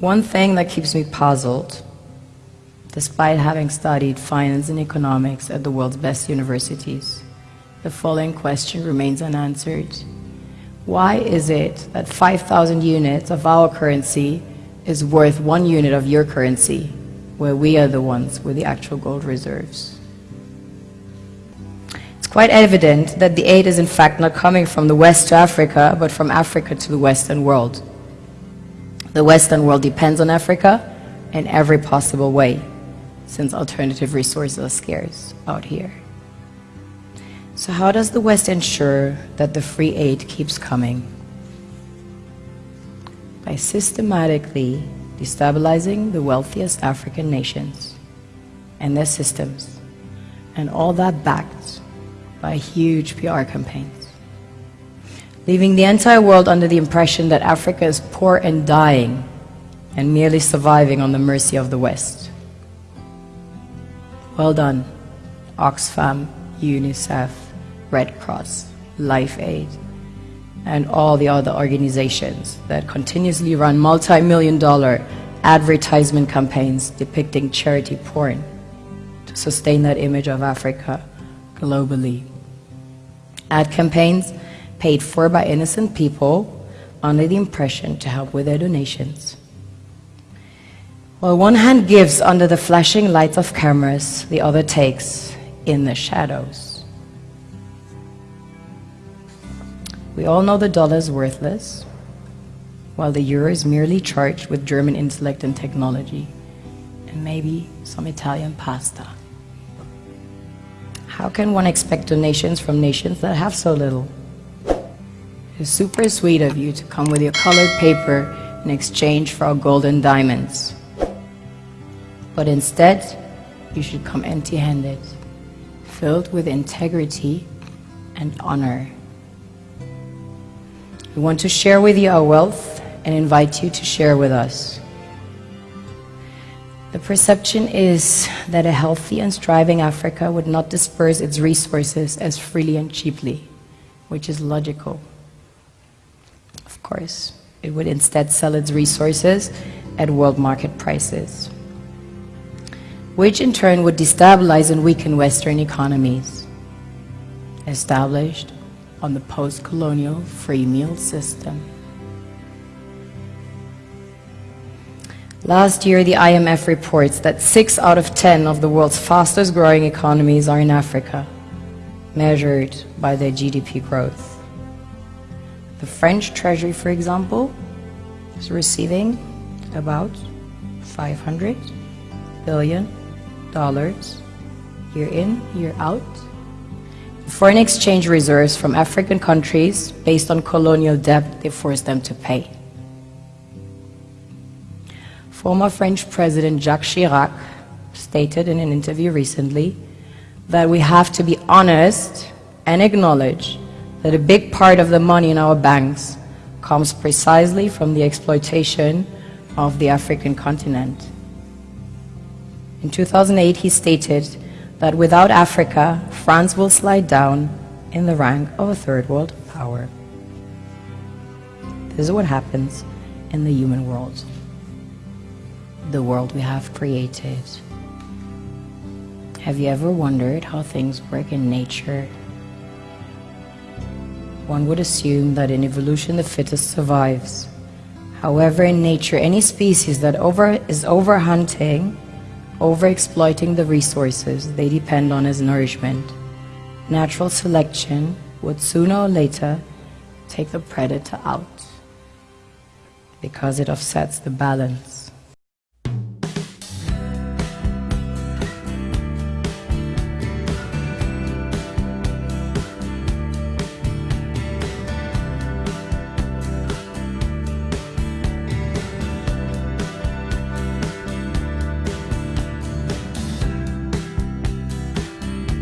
One thing that keeps me puzzled, despite having studied finance and economics at the world's best universities, the following question remains unanswered. Why is it that 5,000 units of our currency is worth one unit of your currency, where we are the ones with the actual gold reserves? It's quite evident that the aid is in fact not coming from the West to Africa, but from Africa to the Western world. The Western world depends on Africa in every possible way, since alternative resources are scarce out here. So how does the West ensure that the free aid keeps coming? By systematically destabilizing the wealthiest African nations and their systems, and all that backed by huge PR campaigns. Leaving the entire world under the impression that Africa is poor and dying and merely surviving on the mercy of the West. Well done, Oxfam, UNICEF, Red Cross, Live Aid, and all the other organizations that continuously run multi-million dollar advertisement campaigns depicting charity porn to sustain that image of Africa globally. Ad campaigns paid for by innocent people under the impression to help with their donations. While one hand gives under the flashing lights of cameras, the other takes in the shadows. We all know the dollar is worthless, while the euro is merely charged with German intellect and technology, and maybe some Italian pasta. How can one expect donations from nations that have so little? It's super sweet of you to come with your colored paper in exchange for our golden diamonds. But instead, you should come empty-handed, filled with integrity and honor. We want to share with you our wealth and invite you to share with us. The perception is that a healthy and striving Africa would not disperse its resources as freely and cheaply, which is logical. Course, it would instead sell its resources at world market prices, which in turn would destabilize and weaken Western economies, established on the post-colonial free meal system. Last year, the IMF reports that 6 out of 10 of the world's fastest growing economies are in Africa, measured by their GDP growth. The French Treasury, for example, is receiving about 500 billion dollars year in, year out foreign exchange reserves from African countries based on colonial debt they forced them to pay. Former French President Jacques Chirac stated in an interview recently that we have to be honest and acknowledge that a big part of the money in our banks comes precisely from the exploitation of the African continent. In 2008, he stated that without Africa, France will slide down in the rank of a third world power. This is what happens in the human world, the world we have created. Have you ever wondered how things work in nature? One would assume that in evolution the fittest survives. However, in nature, any species that over, is overhunting overexploiting the resources they depend on as nourishment. Natural selection would sooner or later take the predator out because it offsets the balance.